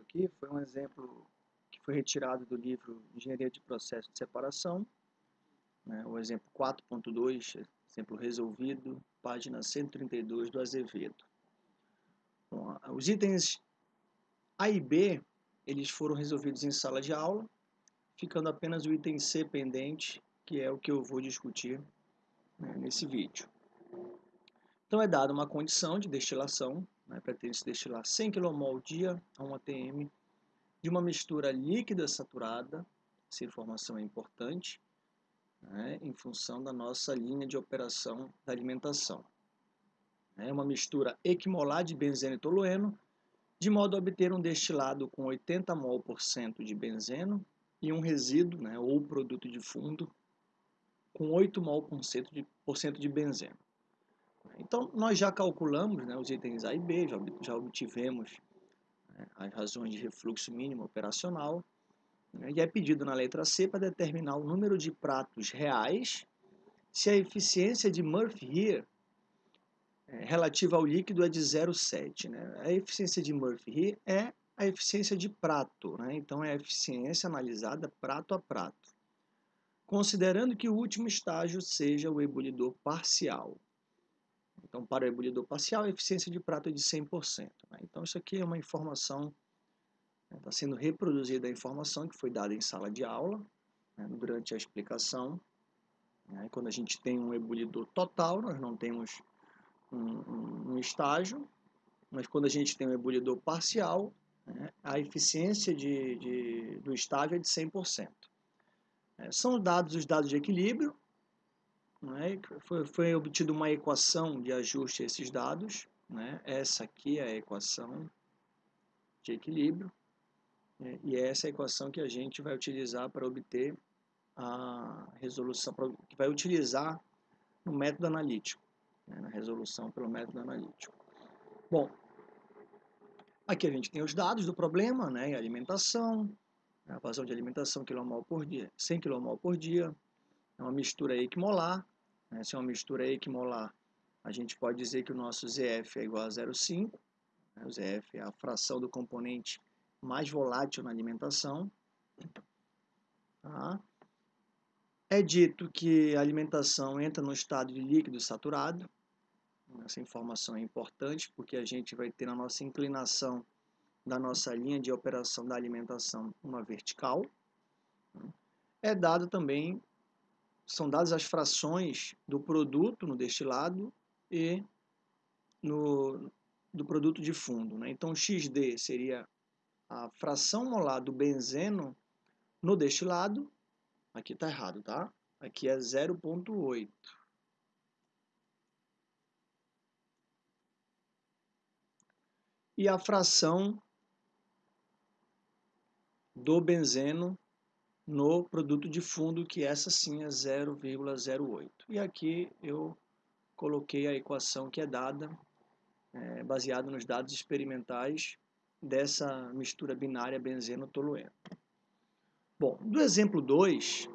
aqui foi um exemplo que foi retirado do livro Engenharia de Processo de Separação, né, o exemplo 4.2, exemplo resolvido, página 132 do Azevedo. Bom, os itens A e B, eles foram resolvidos em sala de aula, ficando apenas o item C pendente, que é o que eu vou discutir né, nesse vídeo. Então é dada uma condição de destilação, né, pretende-se destilar 100 kmol dia a 1 atm de uma mistura líquida saturada, essa informação é importante, né, em função da nossa linha de operação da alimentação. É uma mistura equimolar de benzeno e tolueno, de modo a obter um destilado com 80 mol por cento de benzeno e um resíduo, né, ou produto de fundo, com 8 mol por cento de, por cento de benzeno. Então, nós já calculamos né, os itens A e B, já, já obtivemos né, as razões de refluxo mínimo operacional, né, e é pedido na letra C para determinar o número de pratos reais se a eficiência de Murphy-Here é, relativa ao líquido é de 0,7. Né? A eficiência de Murphy-Here é a eficiência de prato, né? então é a eficiência analisada prato a prato, considerando que o último estágio seja o ebulidor parcial. Então, para o ebulidor parcial, a eficiência de prato é de 100%. Né? Então, isso aqui é uma informação, está né, tá sendo reproduzida a informação que foi dada em sala de aula, né, durante a explicação. Né? Quando a gente tem um ebulidor total, nós não temos um, um, um estágio, mas quando a gente tem um ebulidor parcial, né, a eficiência de, de, do estágio é de 100%. É, são dados os dados de equilíbrio, né? foi, foi obtida uma equação de ajuste a esses dados. Né? Essa aqui é a equação de equilíbrio. Né? E é essa equação que a gente vai utilizar para obter a resolução, que vai utilizar no método analítico, né? na resolução pelo método analítico. Bom, aqui a gente tem os dados do problema, né? alimentação, a vazão de alimentação quilomol por dia, 100 kmol por dia, é uma mistura equimolar. Né? Se é uma mistura equimolar, a gente pode dizer que o nosso ZF é igual a 0,5. Né? O ZF é a fração do componente mais volátil na alimentação. Tá? É dito que a alimentação entra no estado de líquido saturado. Essa informação é importante porque a gente vai ter na nossa inclinação da nossa linha de operação da alimentação uma vertical. É dado também são dadas as frações do produto no destilado e no, do produto de fundo. Né? Então, XD seria a fração molar do benzeno no destilado. Aqui está errado, tá? Aqui é 0,8. E a fração do benzeno no produto de fundo, que essa sim é 0,08. E aqui eu coloquei a equação que é dada, é, baseada nos dados experimentais dessa mistura binária benzeno-tolueno. Bom, do exemplo 2,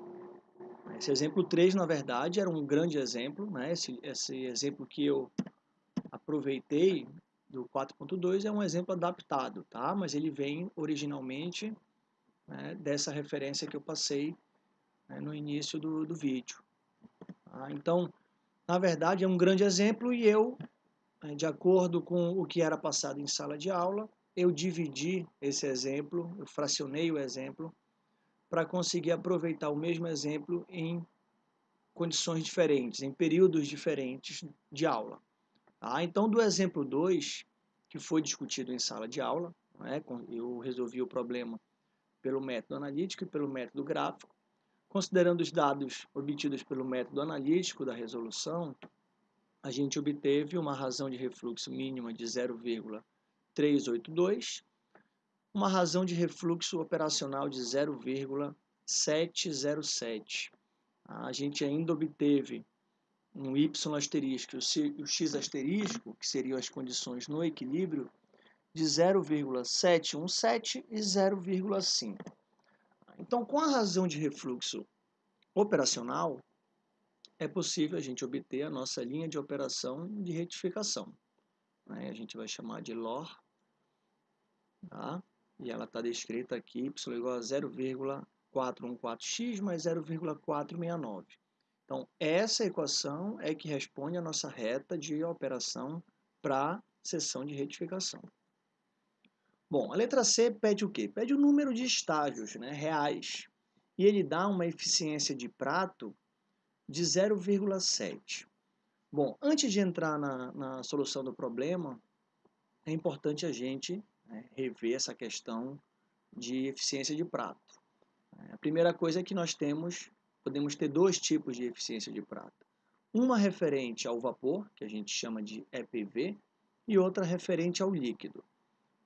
esse exemplo 3, na verdade, era um grande exemplo, né? esse, esse exemplo que eu aproveitei do 4.2 é um exemplo adaptado, tá? mas ele vem originalmente né, dessa referência que eu passei né, no início do, do vídeo. Tá? Então, na verdade, é um grande exemplo e eu, né, de acordo com o que era passado em sala de aula, eu dividi esse exemplo, eu fracionei o exemplo para conseguir aproveitar o mesmo exemplo em condições diferentes, em períodos diferentes de aula. Tá? Então, do exemplo 2, que foi discutido em sala de aula, né, eu resolvi o problema pelo método analítico e pelo método gráfico. Considerando os dados obtidos pelo método analítico da resolução, a gente obteve uma razão de refluxo mínima de 0,382, uma razão de refluxo operacional de 0,707. A gente ainda obteve um y asterisco e o x asterisco, que seriam as condições no equilíbrio, de 0,717 e 0,5. Então, com a razão de refluxo operacional, é possível a gente obter a nossa linha de operação de retificação. Né? A gente vai chamar de LOR, tá? e ela está descrita aqui, y igual a 0,414x mais 0,469. Então, essa equação é que responde a nossa reta de operação para seção de retificação. Bom, a letra C pede o quê? Pede o número de estágios né, reais. E ele dá uma eficiência de prato de 0,7. Bom, antes de entrar na, na, solução do problema, é importante a gente né, rever essa questão de eficiência de prato. A primeira coisa é que nós temos, podemos ter dois tipos de eficiência de prato. Uma referente ao vapor, que a gente chama de EPV, e outra referente ao líquido.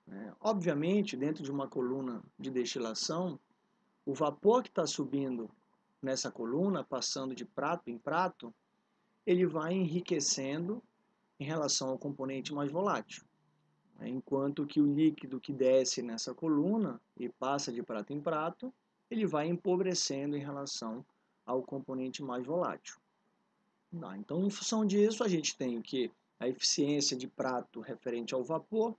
É, obviamente, dentro de uma coluna de destilação, o vapor que está subindo nessa coluna, passando de prato em prato, ele vai enriquecendo em relação ao componente mais volátil. Enquanto que o líquido que desce nessa coluna e passa de prato em prato, ele vai empobrecendo em relação ao componente mais volátil. Então, em função disso, a gente tem que a eficiência de prato referente ao vapor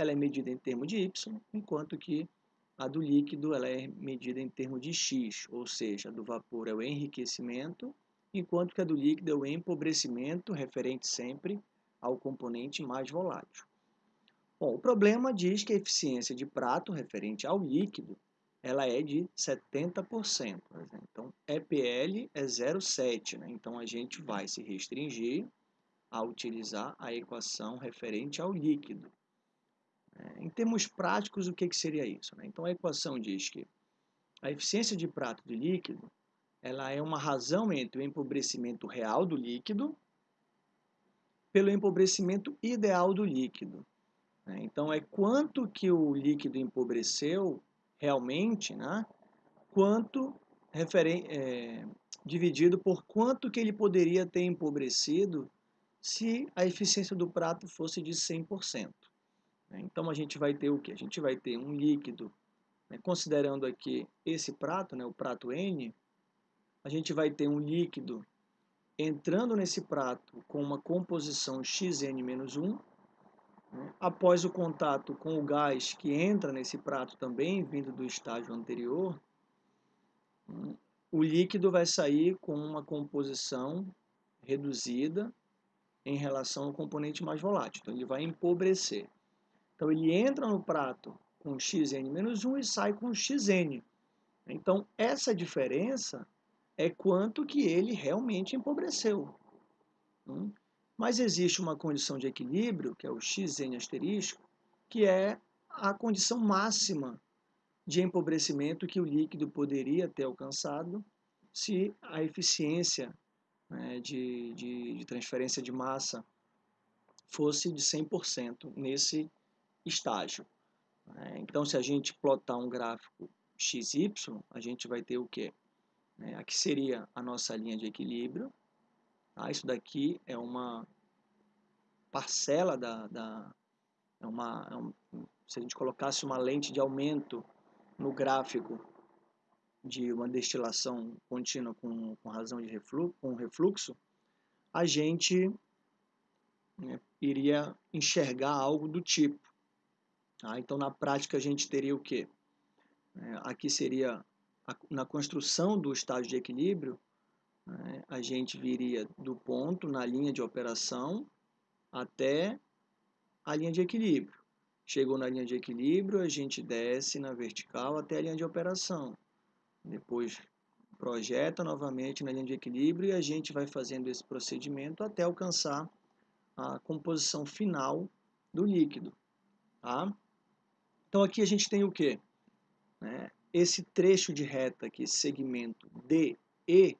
ela é medida em termos de Y, enquanto que a do líquido ela é medida em termos de X, ou seja, a do vapor é o enriquecimento, enquanto que a do líquido é o empobrecimento, referente sempre ao componente mais volátil. Bom, o problema diz que a eficiência de prato referente ao líquido ela é de 70%. Então, EPL é 0,7. Né? Então, a gente vai se restringir a utilizar a equação referente ao líquido. É, em termos práticos, o que, que seria isso? Né? Então, a equação diz que a eficiência de prato de líquido ela é uma razão entre o empobrecimento real do líquido pelo empobrecimento ideal do líquido. Né? Então, é quanto que o líquido empobreceu realmente, né? quanto é, dividido por quanto que ele poderia ter empobrecido se a eficiência do prato fosse de 100%. Né? Então a gente vai ter o que? A gente vai ter um líquido, né? considerando aqui esse prato, né? o prato N, a gente vai ter um líquido entrando nesse prato com uma composição Xn-1, né? após o contato com o gás que entra nesse prato também, vindo do estágio anterior, o líquido vai sair com uma composição reduzida em relação ao componente mais volátil. Então, ele vai empobrecer. Então ele entra no prato com xn-1 e sai com xn. Então essa diferença é quanto que ele realmente empobreceu. Hum? Mas existe uma condição de equilíbrio, que é o xn asterisco, que é a condição máxima de empobrecimento que o líquido poderia ter alcançado se a eficiência né, de, de, de transferência de massa fosse de 100% nesse estágio. Né? Então, se a gente plotar um gráfico XY, a gente vai ter o quê? Né? Aqui seria a nossa linha de equilíbrio. Tá? Isso daqui é uma parcela da... da é uma, é um, se a gente colocasse uma lente de aumento no gráfico de uma destilação contínua com, com razão de refluxo, com refluxo, a gente né, iria enxergar algo do tipo. Tá? Então, na prática, a gente teria o quê? É, aqui seria, na construção do estágio de equilíbrio, né, a gente viria do ponto na linha de operação até a linha de equilíbrio. Chegou na linha de equilíbrio, a gente desce na vertical até a linha de operação. Depois projeta novamente na linha de equilíbrio e a gente vai fazendo esse procedimento até alcançar a composição final do líquido. Tá? Então aqui a gente tem o quê? Né? Esse trecho de reta aqui, segmento DE,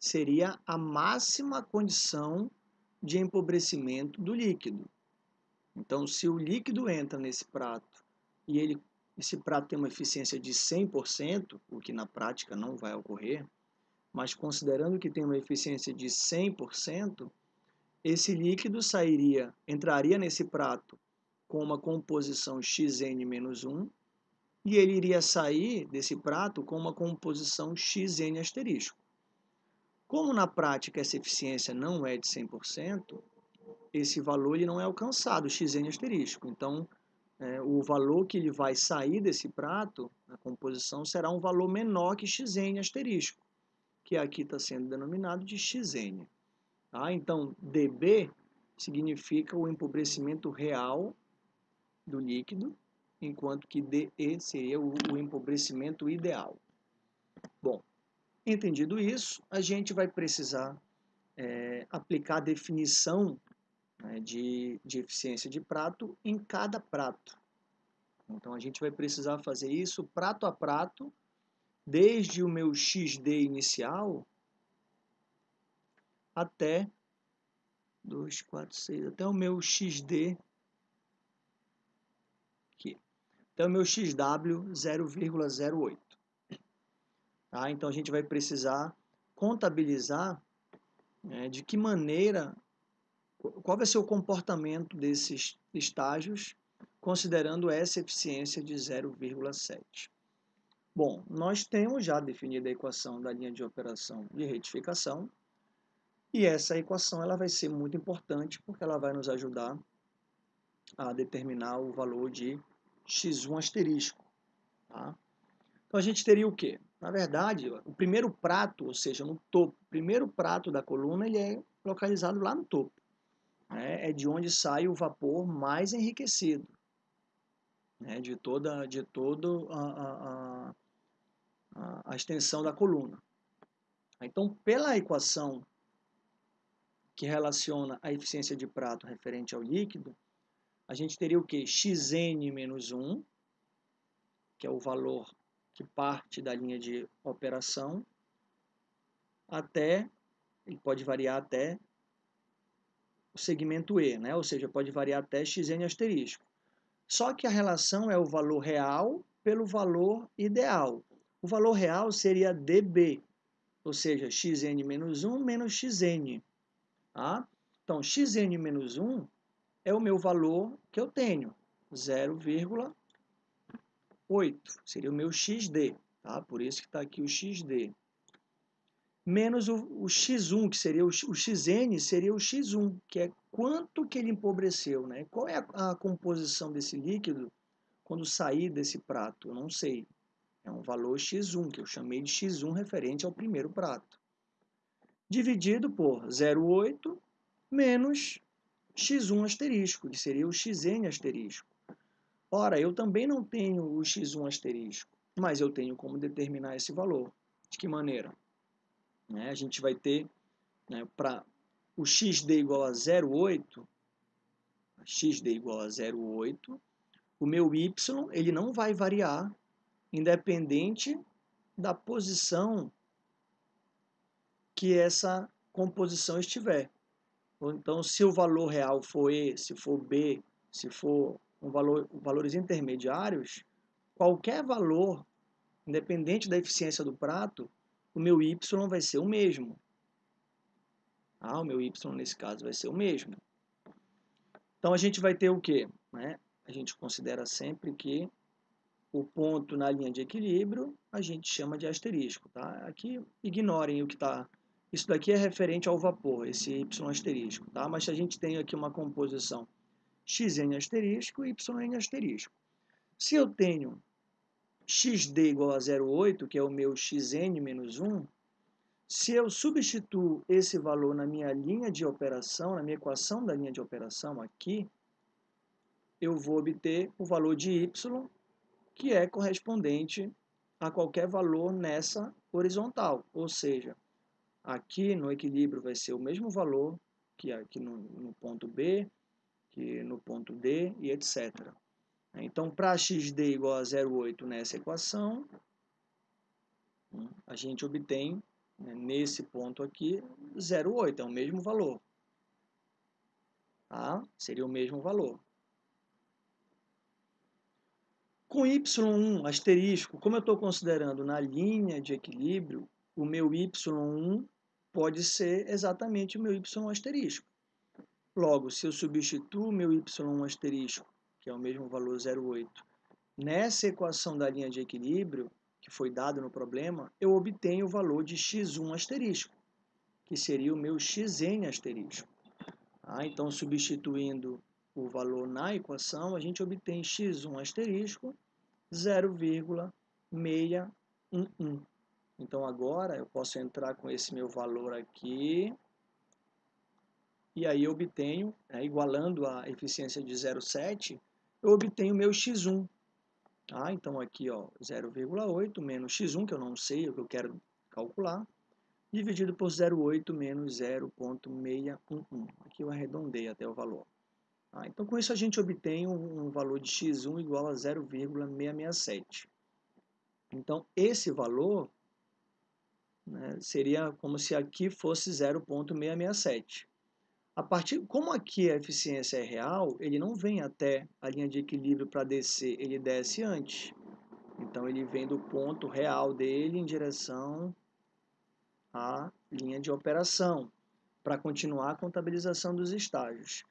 seria a máxima condição de empobrecimento do líquido. Então, se o líquido entra nesse prato e ele, esse prato tem uma eficiência de 100%, o que na prática não vai ocorrer, mas considerando que tem uma eficiência de 100%, esse líquido sairia, entraria nesse prato com uma composição xn-1 e ele iria sair desse prato com uma composição xn asterisco. Como na prática essa eficiência não é de 100%, esse valor ele não é alcançado, xn asterisco. Então, é, o valor que ele vai sair desse prato, a composição, será um valor menor que xn asterisco, que aqui está sendo denominado de xn. Tá? Então, dB significa o empobrecimento real do líquido, enquanto que DE seria o, o empobrecimento ideal. Bom, entendido isso, a gente vai precisar é, aplicar a definição né, de, de eficiência de prato em cada prato. Então a gente vai precisar fazer isso prato a prato, desde o meu XD inicial até 2, 4, 6, até o meu XD aqui. Até o meu XW 0,08. Tá? Então a gente vai precisar contabilizar né, de que maneira qual vai ser o comportamento desses estágios, considerando essa eficiência de 0,7. Bom, nós temos já definida a equação da linha de operação de retificação, e essa equação ela vai ser muito importante porque ela vai nos ajudar a determinar o valor de x1 asterisco. Tá? Então a gente teria o quê? Na verdade, o primeiro prato, ou seja, no topo, o primeiro prato da coluna, ele é localizado lá no topo né, é de onde sai o vapor mais enriquecido, né, de toda, de todo a, a, a, a extensão da coluna. Então, pela equação que relaciona a eficiência de prato referente ao líquido, a gente teria o que? xn menos 1, que é o valor que parte da linha de operação, até, ele pode variar até o segmento E, né? ou seja, pode variar até xn asterisco. Só que a relação é o valor real pelo valor ideal. O valor real seria dB, ou seja, xn menos 1 menos xn. Tá? Então, xn menos 1 é o meu valor que eu tenho, 0,8. Seria o meu xd, tá? por isso que está aqui o xd menos o, o x1, que seria o, o, xn, seria o x1, que é quanto que ele empobreceu, né? Qual é a, a composição desse líquido quando sair desse prato? Eu não sei. É um valor x1, que eu chamei de x1 referente ao primeiro prato. Dividido por 0,8 menos x1 asterisco, que seria o xn asterisco. Ora, eu também não tenho o x1 asterisco, mas eu tenho como determinar esse valor. De que maneira? Né? A gente vai ter, né, para o xd igual a 0,8, xd igual a 0,8, o meu y ele não vai variar independente da posição que essa composição estiver. Então, se o valor real for E, se for B, se for um valor, valores intermediários, qualquer valor, independente da eficiência do prato, o meu y vai ser o mesmo. Ah, o meu y nesse caso vai ser o mesmo. Então a gente vai ter o quê? Né? A gente considera sempre que o ponto na linha de equilíbrio a gente chama de asterisco. Tá? Aqui ignorem o que está. Isso daqui é referente ao vapor, esse y asterisco. Tá? Mas a gente tem aqui uma composição xn asterisco e yn asterisco. Se eu tenho xd igual a 0,8, que é o meu xn menos 1, se eu substituo esse valor na minha linha de operação, na minha equação da linha de operação aqui, eu vou obter o valor de y, que é correspondente a qualquer valor nessa horizontal. Ou seja, aqui no equilíbrio vai ser o mesmo valor que aqui no, no ponto B, que no ponto D e etc. Então, para xd igual a 0,8 nessa equação, a gente obtém, né, nesse ponto aqui, 0,8, é o mesmo valor. Tá? Seria o mesmo valor. Com y1 asterisco, como eu estou considerando na linha de equilíbrio, o meu y1 pode ser exatamente o meu y asterisco. Logo, se eu substituo o meu y1 asterisco que é o mesmo valor 0,8. Nessa equação da linha de equilíbrio, que foi dado no problema, eu obtenho o valor de x1 asterisco, que seria o meu xn asterisco. Ah, então, substituindo o valor na equação, a gente obtém x1 asterisco 0,611. Então agora eu posso entrar com esse meu valor aqui e aí eu obtenho, né, igualando a eficiência de 0,7, eu obtenho meu x1. Tá? Então aqui 0,8 menos x1, que eu não sei, o que eu quero calcular, dividido por 0,8 menos 0,611. Aqui eu arredondei até o valor. Tá? Então com isso a gente obtém um, um valor de x1 igual a 0,667. Então esse valor né, seria como se aqui fosse 0,667. A partir, como aqui a eficiência é real, ele não vem até a linha de equilíbrio para descer, ele desce antes. Então ele vem do ponto real dele em direção à linha de operação, para continuar a contabilização dos estágios.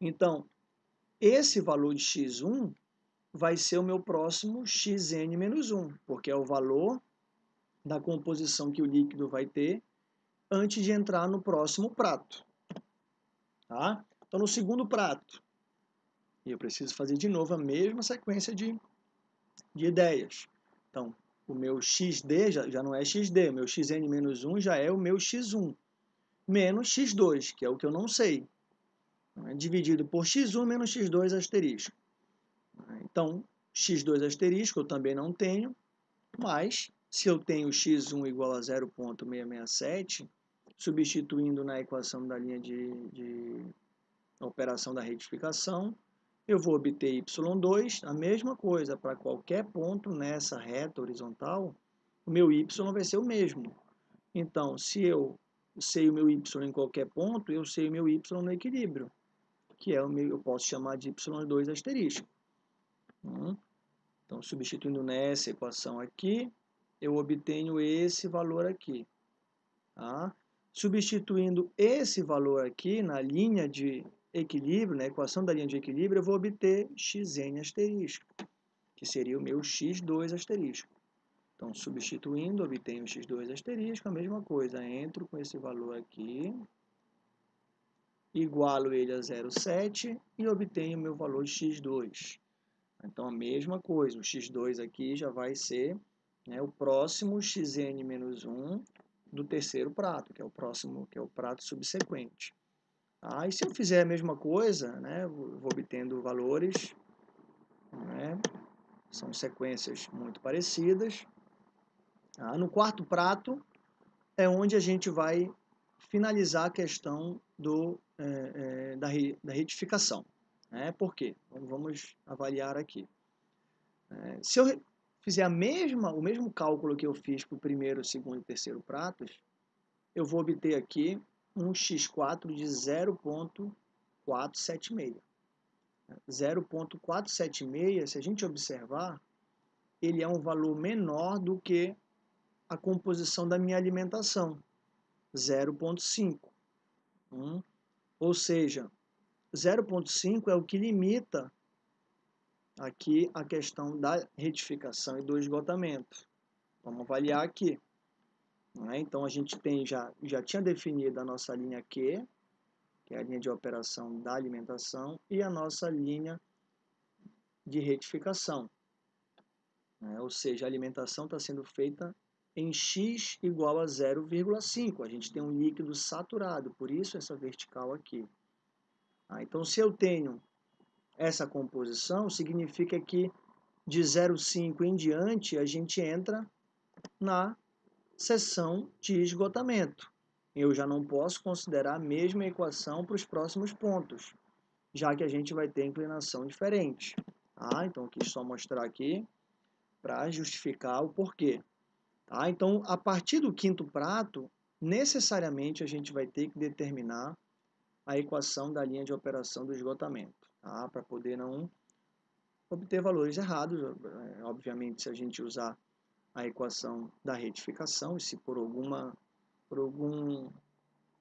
Então, esse valor de x1 vai ser o meu próximo xn-1, porque é o valor da composição que o líquido vai ter antes de entrar no próximo prato. Tá? Então, no segundo prato, eu preciso fazer de novo a mesma sequência de, de ideias. Então, o meu xd já, já não é xd, o meu xn menos 1 já é o meu x1, menos x2, que é o que eu não sei. É dividido por x1 menos x2 asterisco. Então, x2 asterisco eu também não tenho, mas se eu tenho x1 igual a 0.667, substituindo na equação da linha de, de operação da retificação, eu vou obter y2, a mesma coisa, para qualquer ponto nessa reta horizontal, o meu y vai ser o mesmo. Então, se eu sei o meu y em qualquer ponto, eu sei o meu y no equilíbrio, que é o meu, eu posso chamar de y2 asterisco. Hum? Então, substituindo nessa equação aqui, eu obtenho esse valor aqui. Tá? Substituindo esse valor aqui na linha de equilíbrio, na equação da linha de equilíbrio, eu vou obter xn asterisco, que seria o meu x2 asterisco. Então, substituindo, obtenho x2 asterisco, a mesma coisa, entro com esse valor aqui, igualo ele a 0,7 e obtenho o meu valor de x2. Então, a mesma coisa, o x2 aqui já vai ser né, o próximo xn menos 1 do terceiro prato, que é o próximo, que é o prato subsequente. Ah, e se eu fizer a mesma coisa, né, vou obtendo valores, né, são sequências muito parecidas. Ah, no quarto prato é onde a gente vai finalizar a questão do, é, é, da, da retificação. Né? Por quê? Vamos avaliar aqui. É, se eu fizer a mesma, o mesmo cálculo que eu fiz para o primeiro, segundo e terceiro pratos, eu vou obter aqui um x4 de 0.476. 0.476, se a gente observar, ele é um valor menor do que a composição da minha alimentação, 0.5. Hum? Ou seja, 0.5 é o que limita aqui a questão da retificação e do esgotamento. Vamos avaliar aqui. Né? Então, a gente tem já, já tinha definido a nossa linha Q, que é a linha de operação da alimentação, e a nossa linha de retificação. Né? Ou seja, a alimentação está sendo feita em x igual a 0,5. A gente tem um líquido saturado, por isso essa vertical aqui. Ah, então, se eu tenho essa composição, significa que de 0,5 em diante a gente entra na seção de esgotamento. Eu já não posso considerar a mesma equação para os próximos pontos, já que a gente vai ter inclinação diferente. Tá? Então, quis só mostrar aqui para justificar o porquê. Tá? Então, a partir do quinto prato, necessariamente a gente vai ter que determinar a equação da linha de operação do esgotamento tá? para poder não obter valores errados. É, obviamente, se a gente usar a equação da retificação, e se por, alguma, por algum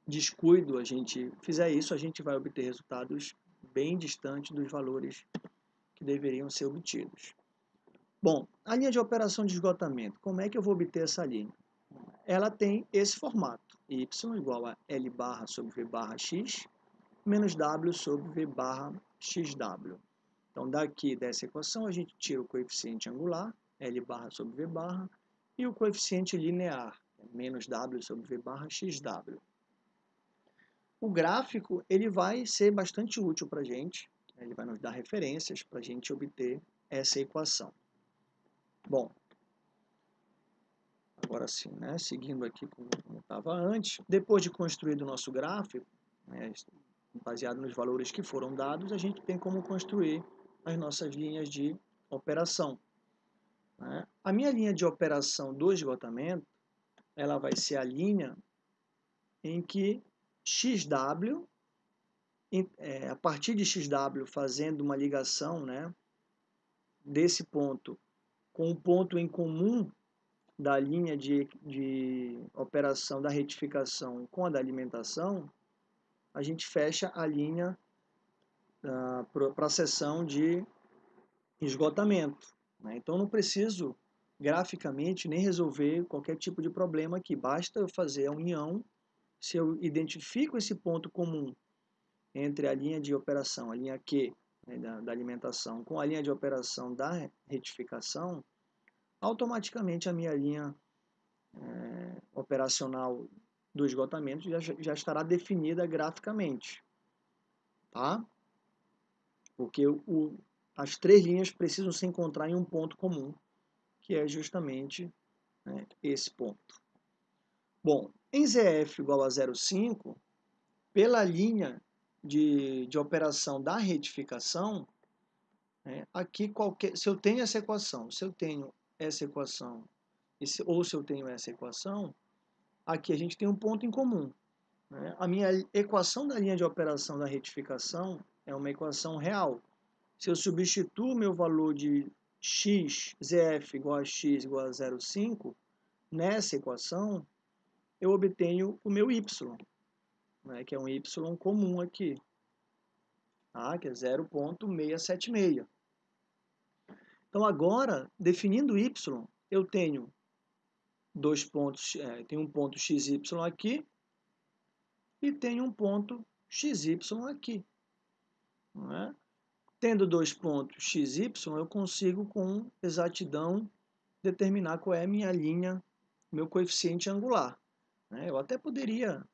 descuido a gente fizer isso, a gente vai obter resultados bem distantes dos valores que deveriam ser obtidos. Bom, a linha de operação de esgotamento, como é que eu vou obter essa linha? Ela tem esse formato, y igual a L barra sobre V barra x, menos W sobre V barra xw. Então, daqui dessa equação, a gente tira o coeficiente angular, L barra sobre V barra, e o coeficiente linear, menos W sobre V barra XW. O gráfico ele vai ser bastante útil para a gente, ele vai nos dar referências para a gente obter essa equação. Bom, agora sim, né, seguindo aqui como estava antes, depois de construído o nosso gráfico, né, baseado nos valores que foram dados, a gente tem como construir as nossas linhas de operação. Né? A minha linha de operação do esgotamento, ela vai ser a linha em que XW, é, a partir de XW fazendo uma ligação né, desse ponto com o ponto em comum da linha de, de operação da retificação com a da alimentação, a gente fecha a linha uh, para a seção de esgotamento. Né? Então, não preciso graficamente nem resolver qualquer tipo de problema aqui. Basta eu fazer a união, se eu identifico esse ponto comum entre a linha de operação, a linha Q né, da, da alimentação, com a linha de operação da retificação, automaticamente a minha linha é, operacional do esgotamento já, já estará definida graficamente. Tá? Porque o, as três linhas precisam se encontrar em um ponto comum, que é justamente né, esse ponto. Bom, em ZF igual a 0,5, pela linha de, de operação da retificação, né, aqui qualquer, se eu tenho essa equação, se eu tenho essa equação, ou se eu tenho essa equação, aqui a gente tem um ponto em comum. Né? A minha equação da linha de operação da retificação é uma equação real. Se eu substituo meu valor de x, zf igual a x igual a 0,5, nessa equação, eu obtenho o meu y, né, que é um y comum aqui, tá, que é 0,676. Então, agora, definindo y, eu tenho dois pontos, é, tem um ponto xy aqui e tem um ponto xy aqui. É? Tendo dois pontos x, y, eu consigo com exatidão determinar qual é a minha linha, meu coeficiente angular. Né? Eu até poderia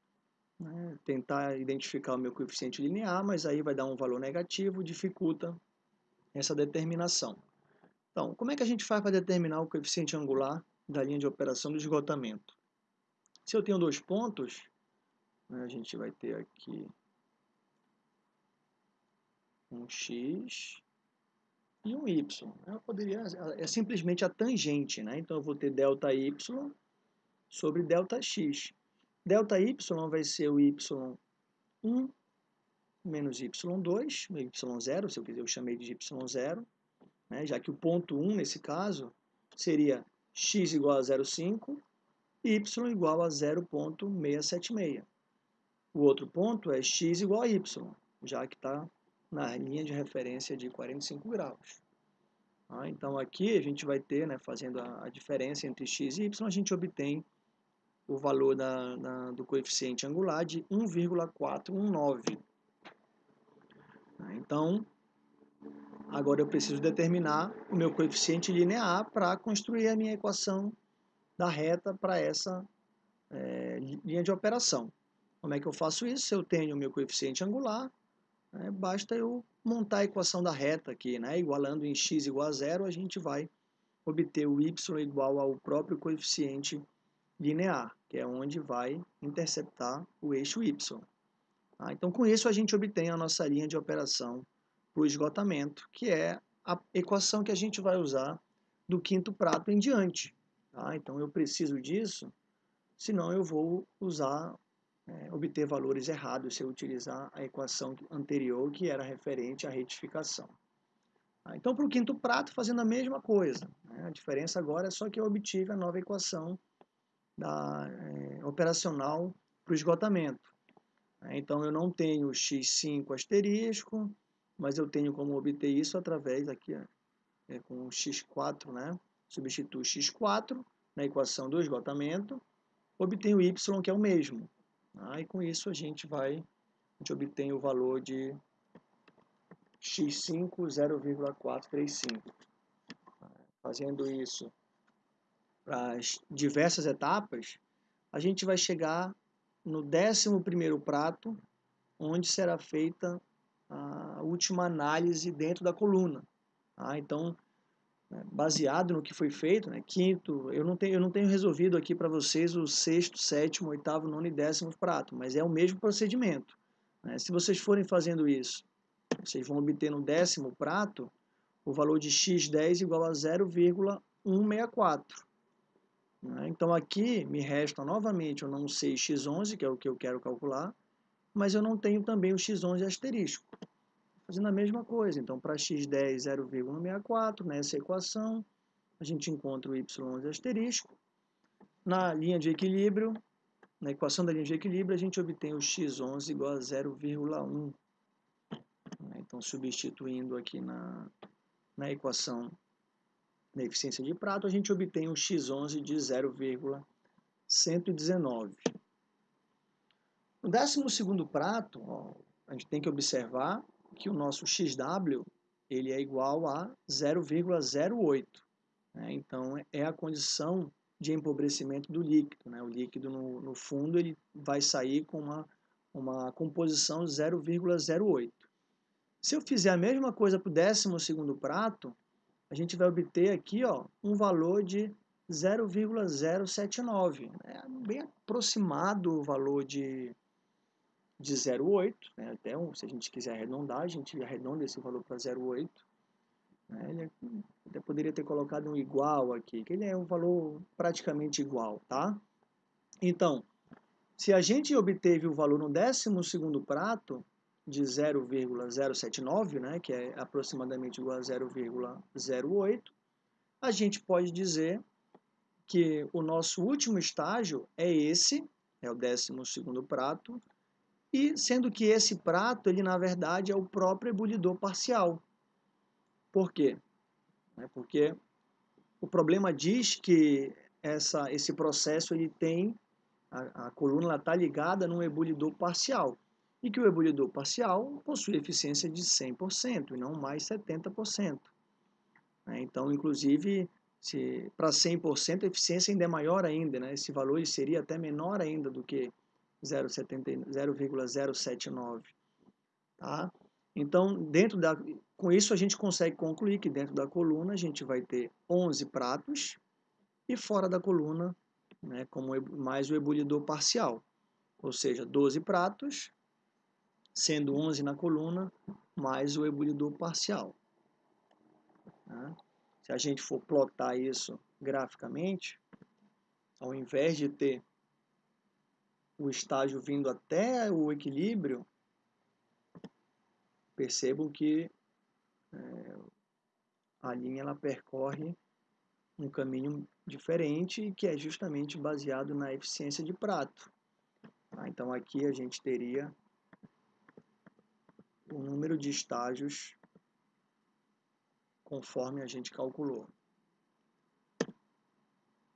né, tentar identificar o meu coeficiente linear, mas aí vai dar um valor negativo, dificulta essa determinação. Então, como é que a gente faz para determinar o coeficiente angular da linha de operação do esgotamento? Se eu tenho dois pontos, né, a gente vai ter aqui um x e um y. Eu poderia, é simplesmente a tangente, né? Então eu vou ter delta y sobre delta x. Delta y vai ser o y1 menos y2, y0, se eu quiser eu chamei de y0, né? já que o ponto 1 nesse caso seria x igual a 0,5 y igual a 0,676. O outro ponto é x igual a y, já que está na linha de referência de 45 graus. Ah, então aqui a gente vai ter, né, fazendo a, a, diferença entre x e y, a gente obtém o valor da, da, do coeficiente angular de 1,419. Ah, então, agora eu preciso determinar o meu coeficiente linear para construir a minha equação da reta para essa é, linha de operação. Como é que eu faço isso? Eu tenho o meu coeficiente angular, né? Basta eu montar a equação da reta aqui, né? igualando em x igual a zero, a gente vai obter o y igual ao próprio coeficiente linear, que é onde vai interceptar o eixo y. Tá? Então, com isso, a gente obtém a nossa linha de operação para o esgotamento, que é a equação que a gente vai usar do quinto prato em diante. Tá? Então, eu preciso disso, senão eu vou usar é, obter valores errados se eu utilizar a equação anterior, que era referente à retificação. Ah, então, para o quinto prato, fazendo a mesma coisa. Né? A diferença agora é só que eu obtive a nova equação da, é, operacional para o esgotamento. É, então, eu não tenho x5 asterisco, mas eu tenho como obter isso através aqui, é, com x4, né? substituo x4 na equação do esgotamento, obtenho y, que é o mesmo. Ah, e com isso a gente vai, a gente obtém o valor de x5 0,435. Fazendo isso para as diversas etapas, a gente vai chegar no 11 primeiro prato, onde será feita última análise dentro da coluna. Tá? Então, né, baseado no que foi feito, né, quinto, eu não tenho, eu não tenho resolvido aqui para vocês o sexto, sétimo, oitavo, nono e décimo prato, mas é o mesmo procedimento. Né? Se vocês forem fazendo isso, vocês vão obter no décimo prato o valor de x10 igual a 0,164. Né? Então aqui me resta novamente, eu não sei x11, que é o que eu quero calcular, mas eu não tenho também o x11 asterisco. Fazendo a mesma coisa, então para x10 0,164, nessa equação, a gente encontra o y11 asterisco. Na linha de equilíbrio, na equação da linha de equilíbrio, a gente obtém o x11 igual a 0,1. Então, substituindo aqui na, na equação da eficiência de prato, a gente obtém um x11 de 0,119. No 12 prato, ó, a gente tem que observar que o nosso XW ele é igual a 0,08. Né? Então, é a condição de empobrecimento do líquido. Né? O líquido, no, no fundo, ele vai sair com uma, uma composição 0,08. Se eu fizer a mesma coisa para o 12 prato, a gente vai obter aqui ó, um valor de 0,079. É bem aproximado o valor de de 0,8, né? até um, se a gente quiser arredondar, a gente arredonda esse valor para 0,8. Né? Ele é, até poderia ter colocado um igual aqui, que ele é um valor praticamente igual, tá? Então, se a gente obteve o valor no 12 prato de 0,079, né, que é aproximadamente igual a 0,08, a gente pode dizer que o nosso último estágio é esse, é o 12 prato, e sendo que esse prato, ele na verdade é o próprio ebulidor parcial. Por quê? É porque o problema diz que essa, esse processo ele tem, a, a coluna está ligada num ebulidor parcial, e que o ebulidor parcial possui eficiência de 100% e não mais 70%. Né? Então, inclusive, para 100% a eficiência ainda é maior ainda, né? esse valor seria até menor ainda do que 0,079. Tá? Então, dentro da, com isso a gente consegue concluir que dentro da coluna a gente vai ter 11 pratos e fora da coluna, né, como mais o ebulidor parcial, ou seja, 12 pratos, sendo 11 na coluna, mais o ebulidor parcial. Tá? Se a gente for plotar isso graficamente, ao invés de ter o estágio vindo até o equilíbrio, percebam que é, a linha ela percorre um caminho diferente que é justamente baseado na eficiência de prato. Tá? Então aqui a gente teria o número de estágios conforme a gente calculou.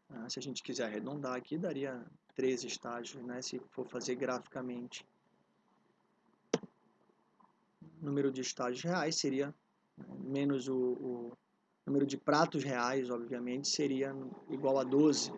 Ah, se a gente quiser arredondar aqui, daria três estágios, né, se for fazer graficamente. O número de estágios reais seria menos o, o número de pratos reais, obviamente, seria igual a 12.